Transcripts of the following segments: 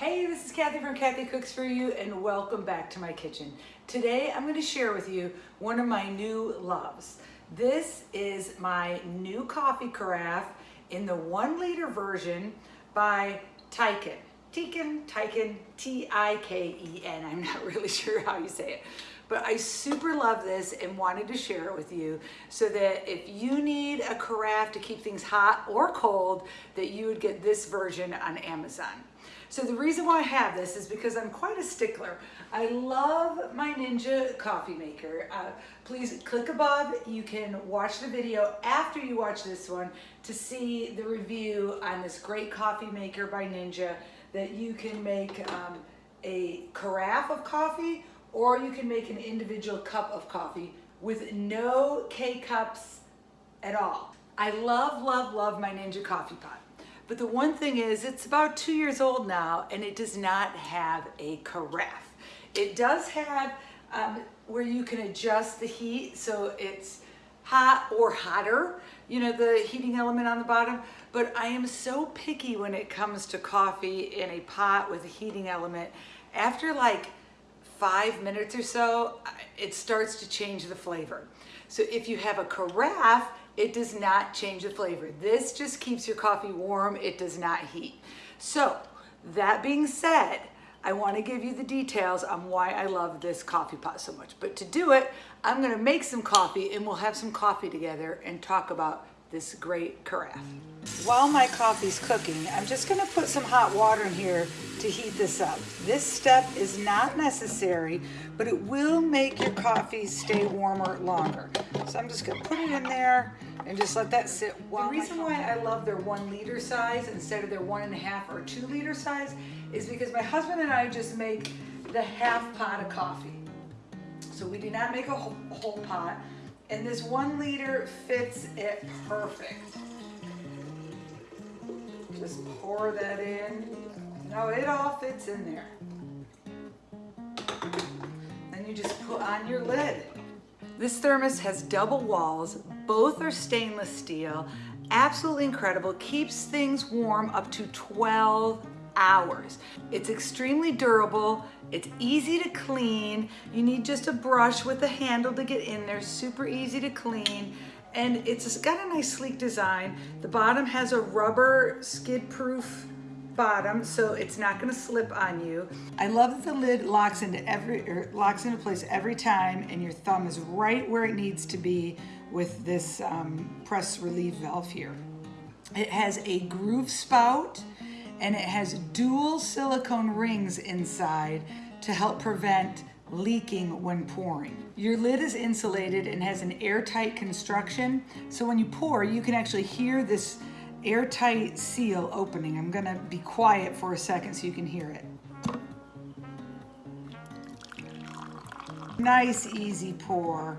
Hey, this is Kathy from Kathy Cooks For You and welcome back to my kitchen. Today I'm going to share with you one of my new loves. This is my new coffee carafe in the one liter version by Tiken. Tiken, Tiken, T-I-K-E-N. I'm not really sure how you say it. But I super love this and wanted to share it with you so that if you need a carafe to keep things hot or cold, that you would get this version on Amazon. So the reason why I have this is because I'm quite a stickler. I love my Ninja coffee maker. Uh, please click above. You can watch the video after you watch this one to see the review on this great coffee maker by Ninja that you can make um, a carafe of coffee or you can make an individual cup of coffee with no K-cups at all. I love, love, love my Ninja coffee pot. But the one thing is it's about two years old now and it does not have a carafe. It does have um, where you can adjust the heat so it's hot or hotter, you know, the heating element on the bottom. But I am so picky when it comes to coffee in a pot with a heating element. After like five minutes or so, it starts to change the flavor. So if you have a carafe, it does not change the flavor. This just keeps your coffee warm. It does not heat. So that being said, I want to give you the details on why I love this coffee pot so much. But to do it, I'm going to make some coffee and we'll have some coffee together and talk about this great carafe. While my coffee's cooking, I'm just gonna put some hot water in here to heat this up. This step is not necessary, but it will make your coffee stay warmer longer. So I'm just gonna put it in there and just let that sit. The reason why I love their one liter size instead of their one and a half or two liter size is because my husband and I just make the half pot of coffee. So we do not make a whole, a whole pot. And this one liter fits it perfect. Just pour that in. No, it all fits in there. Then you just put on your lid. This thermos has double walls. Both are stainless steel. Absolutely incredible. Keeps things warm up to 12 hours. It's extremely durable. It's easy to clean. You need just a brush with a handle to get in there. Super easy to clean. And it's got a nice sleek design. The bottom has a rubber skid proof bottom so it's not going to slip on you. I love that the lid locks into every or locks into place every time and your thumb is right where it needs to be with this um, press relief valve here. It has a groove spout and it has dual silicone rings inside to help prevent leaking when pouring. Your lid is insulated and has an airtight construction, so when you pour, you can actually hear this airtight seal opening. I'm gonna be quiet for a second so you can hear it. Nice, easy pour.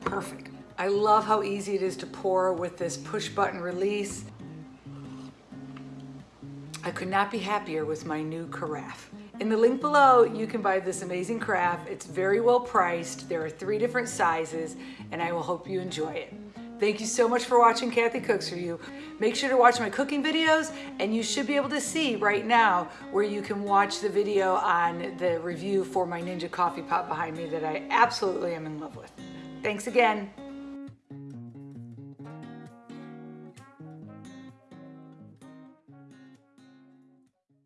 Perfect. I love how easy it is to pour with this push button release. I could not be happier with my new carafe. In the link below, you can buy this amazing carafe. It's very well priced. There are three different sizes, and I will hope you enjoy it. Thank you so much for watching Kathy Cooks For You. Make sure to watch my cooking videos, and you should be able to see right now where you can watch the video on the review for my Ninja coffee pot behind me that I absolutely am in love with. Thanks again.